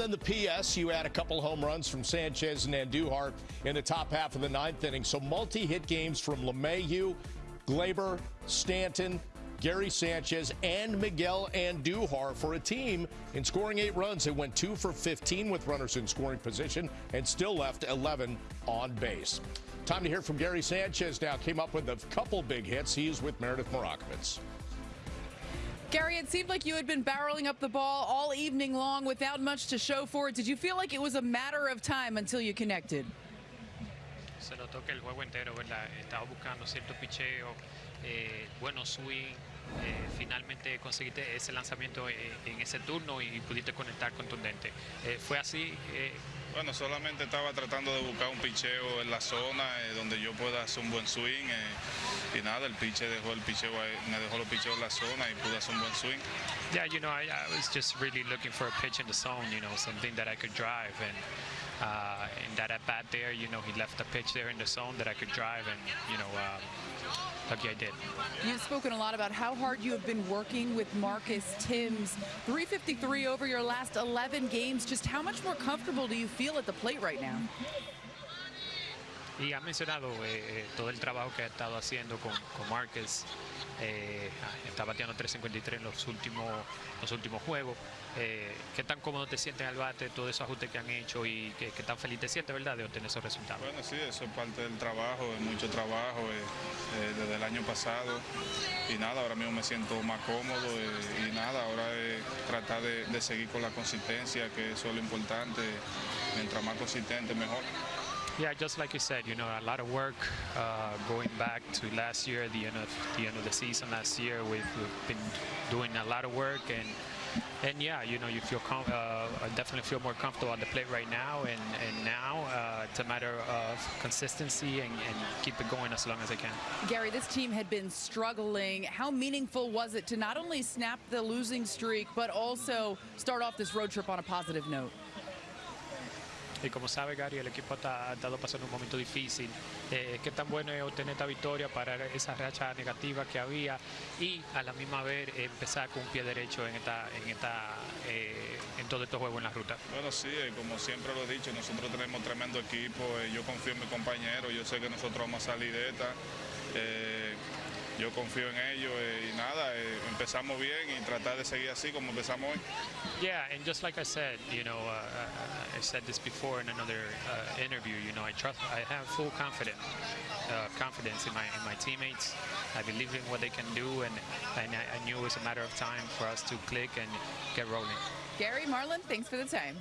then the PS, you had a couple home runs from Sanchez and Andujar in the top half of the ninth inning. So multi-hit games from LeMahieu, Gleyber, Stanton, Gary Sanchez, and Miguel Andujar for a team in scoring eight runs. They went two for 15 with runners in scoring position and still left 11 on base. Time to hear from Gary Sanchez now. Came up with a couple big hits. He's with Meredith Marakovitz. Gary, it seemed like you had been barreling up the ball all evening long without much to show for it. Did you feel like it was a matter of time until you connected? Se notó que el juego entero, ¿verdad? Estaba buscando cierto picheo, eh, buenos swing. Eh, finalmente conseguiste ese lanzamiento eh, en ese turno y pudiste conectar contundente. Eh, fue así. Eh, Bueno, solamente estaba tratando de buscar un picheo en la zona eh, donde yo pueda hacer un buen swing eh, y nada, el piche dejó el picheo, me dejó los picheos en la zona y pude hacer un buen swing. Yeah, you know, I, I was just really looking for a pitch in the zone, you know, something that I could drive. And uh, in that at bat there, you know, he left a pitch there in the zone that I could drive, and, you know, um, lucky I did. You've spoken a lot about how hard you have been working with Marcus Thames. 353 over your last 11 games. Just how much more comfortable do you feel at the plate right now? Y ha mencionado eh, eh, todo el trabajo que ha estado haciendo con, con Márquez. Eh, está bateando 353 en los últimos, los últimos juegos. Eh, ¿Qué tan cómodo te sientes al bate, todos esos ajustes que han hecho y qué, tan feliz te sientes, verdad, de obtener esos resultados? Bueno, sí, eso es parte del trabajo, mucho trabajo eh, eh, desde el año pasado y nada, ahora mismo me siento más cómodo y nada, ahora es tratar de, de seguir con la consistencia, que eso es lo importante, mientras más consistente mejor. Yeah, just like you said, you know, a lot of work uh, going back to last year, the end of the end of the season last year. We've, we've been doing a lot of work, and and yeah, you know, you feel uh, definitely feel more comfortable on the plate right now, and and now uh, it's a matter of consistency and, and keep it going as long as I can. Gary, this team had been struggling. How meaningful was it to not only snap the losing streak, but also start off this road trip on a positive note? Y como sabe Gary, el equipo ha estado pasando un momento difícil. Eh, qué tan bueno es obtener esta victoria para esa racha negativa que había y a la misma vez empezar con un pie derecho en esta, en esta, eh, en todo estos juegos en la ruta. Bueno, sí, eh, como siempre lo he dicho, nosotros tenemos tremendo equipo, eh, yo confío en mi compañero, yo sé que nosotros vamos a salir de esta, yo confío en ellos eh, y nada, eh, empezamos bien y tratar de seguir así como empezamos hoy. Yeah, and just like I said, you know, uh, I said this before in another uh, interview. You know, I trust, I have full confidence, uh, confidence in my in my teammates. I believe in what they can do, and and I, I knew it was a matter of time for us to click and get rolling. Gary, Marlon, thanks for the time.